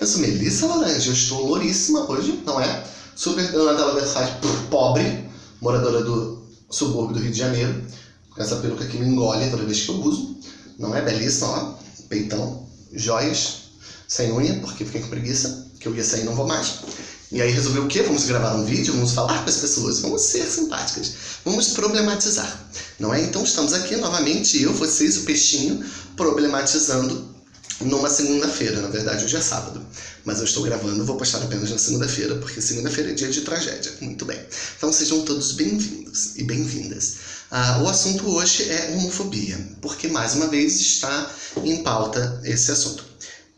Eu sou Melissa Laranja, eu estou louríssima hoje, não é? Super Donatella Versace, pobre, moradora do subúrbio do Rio de Janeiro, com essa peruca que me engole toda vez que eu uso, não é? Belíssima, ó, peitão, joias, sem unha, porque fiquei com preguiça, que eu ia sair e não vou mais. E aí resolvi o quê? Vamos gravar um vídeo, vamos falar com as pessoas, vamos ser simpáticas, vamos problematizar, não é? Então estamos aqui novamente, eu, vocês, o peixinho, problematizando numa segunda-feira, na verdade hoje é sábado, mas eu estou gravando, vou postar apenas na segunda-feira, porque segunda-feira é dia de tragédia, muito bem. Então sejam todos bem-vindos e bem-vindas. Ah, o assunto hoje é homofobia, porque mais uma vez está em pauta esse assunto.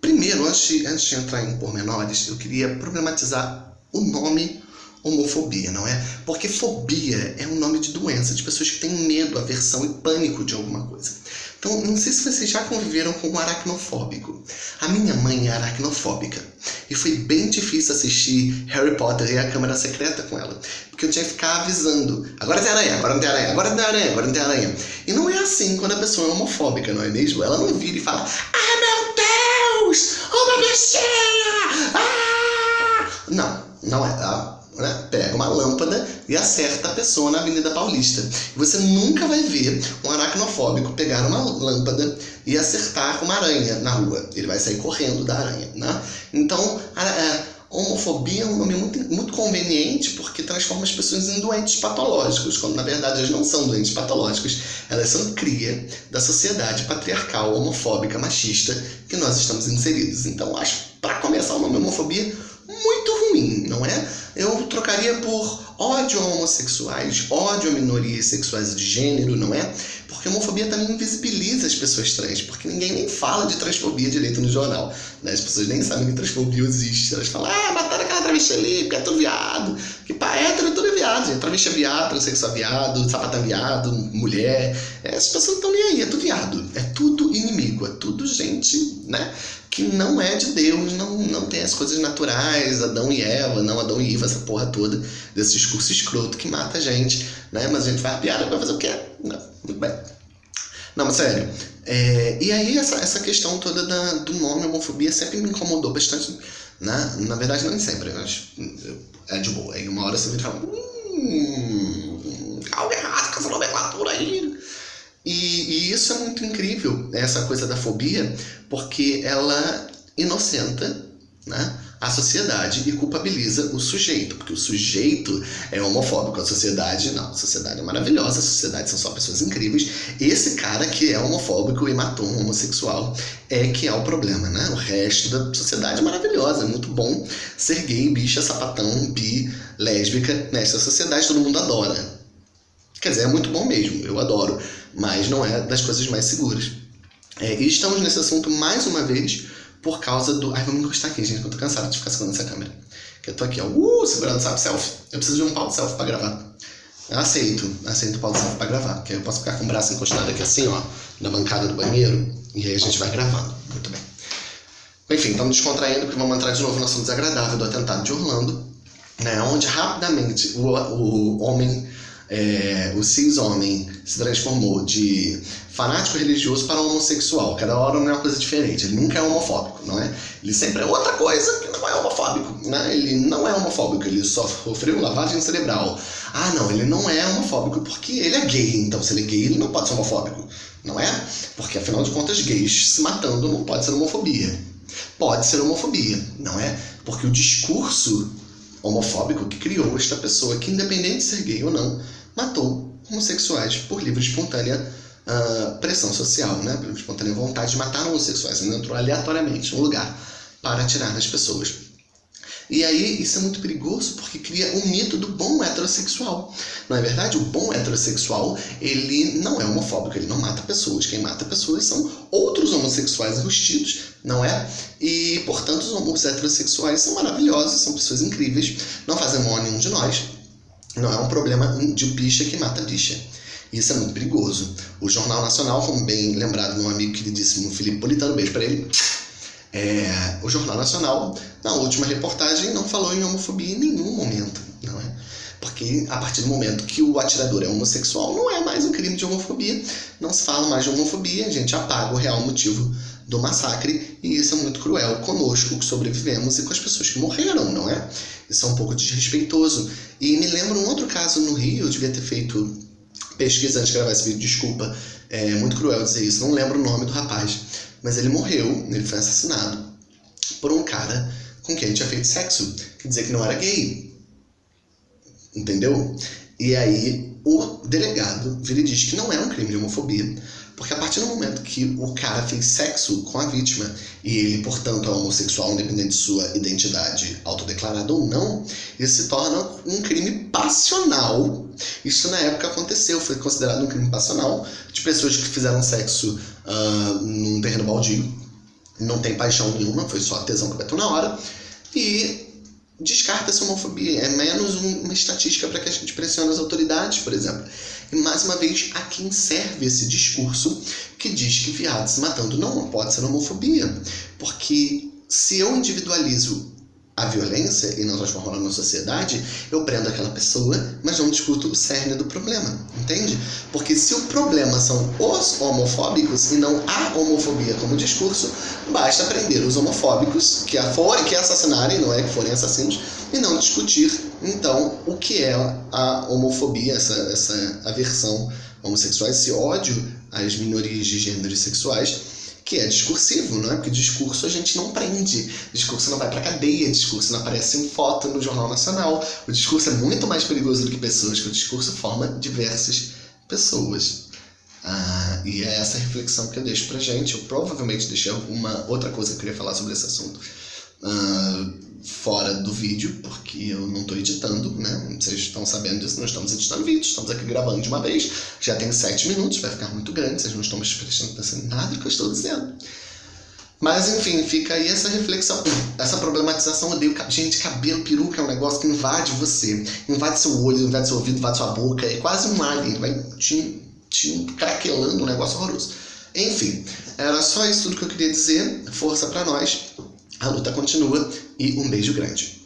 Primeiro, antes antes de entrar em pormenores, eu queria problematizar o nome homofobia, não é? Porque fobia é um nome de doença, de pessoas que têm medo, aversão e pânico de alguma coisa. Então, não sei se vocês já conviveram com um aracnofóbico. A minha mãe é aracnofóbica. E foi bem difícil assistir Harry Potter e a Câmara Secreta com ela. Porque eu tinha que ficar avisando. Agora tem aranha, agora não tem aranha, agora não tem aranha, agora não tem aranha. E não é assim quando a pessoa é homofóbica, não é mesmo? Ela não vira e fala, ah meu Deus, uma bichinha! Ah! Não, não é. Ela né, pega uma lâmpada e acerta a pessoa na Avenida Paulista. Você nunca vai ver um aracnofóbico pegar uma lâmpada e acertar uma aranha na rua. Ele vai sair correndo da aranha. Né? Então, a, a homofobia é um nome muito, muito conveniente porque transforma as pessoas em doentes patológicos, quando na verdade elas não são doentes patológicos, elas são cria da sociedade patriarcal, homofóbica, machista que nós estamos inseridos. Então, acho, para começar, o nome homofobia muito ruim, não é? Eu trocaria por ódio a homossexuais, ódio a minorias sexuais de gênero, não é? Porque a homofobia também invisibiliza as pessoas trans, porque ninguém nem fala de transfobia direito no jornal. Né? As pessoas nem sabem que transfobia existe. Elas falam, ah, mataram travesti ali, porque é tudo viado. Que hétero é tudo é viado, gente. Travesti é viado, transexual é viado, sapatão é viado, mulher. É, as pessoas não estão nem aí, é tudo viado. É tudo inimigo, é tudo gente, né? que não é de Deus, não, não tem as coisas naturais, Adão e Eva, não Adão e Eva, essa porra toda, desse discurso escroto que mata a gente, né? Mas a gente faz piada pra fazer o quê? Não, muito bem. Não, mas sério. É, e aí essa, essa questão toda da, do nome homofobia sempre me incomodou bastante, né? Na verdade, não sempre, mas é de boa. Aí uma hora você me fala, hum, algo errado com essa nomenclatura aí. E, e, isso é muito incrível, essa coisa da fobia, porque ela inocenta né, a sociedade e culpabiliza o sujeito, porque o sujeito é homofóbico, a sociedade não. A sociedade é maravilhosa, a sociedade são só pessoas incríveis. Esse cara que é homofóbico e matou um homossexual é que é o problema, né? O resto da sociedade é maravilhosa, é muito bom ser gay, bicha, sapatão, bi, lésbica. Nessa sociedade todo mundo adora. Quer dizer, é muito bom mesmo, eu adoro mas não é das coisas mais seguras. É, e estamos nesse assunto mais uma vez por causa do. Ai, vamos encostar aqui, gente, que eu tô cansado de ficar segurando essa câmera. Que eu tô aqui, ó, uh, segurando, sabe, selfie. Eu preciso de um pau de selfie pra gravar. Eu aceito, aceito o pau de selfie pra gravar, porque aí eu posso ficar com o braço encostado aqui assim, ó, na bancada do banheiro, e aí a gente vai gravando. Muito bem. Enfim, estamos descontraindo porque vamos entrar de novo no assunto desagradável do atentado de Orlando, né, onde rapidamente o, o homem é, o cis-homem se transformou de fanático religioso para homossexual. Cada hora não é uma coisa diferente. Ele nunca é homofóbico, não é? Ele sempre é outra coisa que não é homofóbico. Né? Ele não é homofóbico, ele só sofreu lavagem cerebral. Ah, não, ele não é homofóbico porque ele é gay. Então, se ele é gay, ele não pode ser homofóbico, não é? Porque, afinal de contas, gays se matando não pode ser homofobia. Pode ser homofobia, não é? Porque o discurso homofóbico que criou esta pessoa, que independente de ser gay ou não, matou homossexuais por livre e espontânea uh, pressão social, né? por livre espontânea vontade de matar homossexuais. Ele entrou aleatoriamente num lugar para atirar nas pessoas. E aí isso é muito perigoso porque cria um mito do bom heterossexual. Não é verdade? O bom heterossexual, ele não é homofóbico, ele não mata pessoas. Quem mata pessoas são outros homossexuais enrustidos, não é? E, portanto, os heterossexuais são maravilhosos, são pessoas incríveis, não fazem mal a nenhum de nós. Não é um problema de bicha que mata bicha. Isso é muito perigoso. O Jornal Nacional, como bem lembrado meu amigo queridíssimo Felipe Politano, beijo para ele, é, o Jornal Nacional, na última reportagem, não falou em homofobia em nenhum momento, não é? Porque a partir do momento que o atirador é homossexual, não é mais um crime de homofobia, não se fala mais de homofobia, a gente apaga o real motivo do massacre, e isso é muito cruel conosco que sobrevivemos e com as pessoas que morreram, não é? Isso é um pouco desrespeitoso. E me lembro um outro caso no Rio, eu devia ter feito pesquisa antes de gravar esse vídeo, desculpa, é muito cruel dizer isso, não lembro o nome do rapaz, mas ele morreu, ele foi assassinado por um cara com quem ele tinha feito sexo, que dizia que não era gay. Entendeu? E aí o delegado vira e diz que não é um crime de homofobia, porque a partir do momento que o cara fez sexo com a vítima e ele, portanto, é homossexual, independente de sua identidade autodeclarada ou não, isso se torna um crime passional. Isso na época aconteceu, foi considerado um crime passional de pessoas que fizeram sexo uh, num terreno baldio, não tem paixão nenhuma, foi só tesão que bateu na hora, e descarta essa homofobia. É menos uma estatística para que a gente pressione as autoridades, por exemplo. E mais uma vez, a quem serve esse discurso que diz que viado se matando não pode ser homofobia. Porque se eu individualizo a violência e não transformo ela na sociedade, eu prendo aquela pessoa, mas não discuto o cerne do problema, entende? Porque se o problema são os homofóbicos e não a homofobia como discurso, basta prender os homofóbicos que, a for, que assassinarem, não é que forem assassinos, e não discutir, então, o que é a homofobia, essa, essa aversão homossexual, esse ódio às minorias de gêneros sexuais, que é discursivo, não é? Porque discurso a gente não prende, discurso não vai para cadeia, discurso não aparece em foto no Jornal Nacional. O discurso é muito mais perigoso do que pessoas, que o discurso forma diversas pessoas. Ah, e é essa reflexão que eu deixo pra gente. Eu provavelmente deixei alguma outra coisa que eu queria falar sobre esse assunto uh, fora do vídeo, porque eu não estou editando, né? Vocês estão sabendo disso, não estamos editando vídeos, estamos aqui gravando de uma vez, já tem sete minutos, vai ficar muito grande, vocês não estão me prestando atenção em nada do que eu estou dizendo. Mas enfim, fica aí essa reflexão, essa problematização. Odeio. Gente, cabelo, peruca é um negócio que invade você. Invade seu olho, invade seu ouvido, invade sua boca. É quase um alien, vai te, te craquelando, um negócio horroroso. Enfim, era só isso tudo que eu queria dizer. Força para nós. A luta continua e um beijo grande.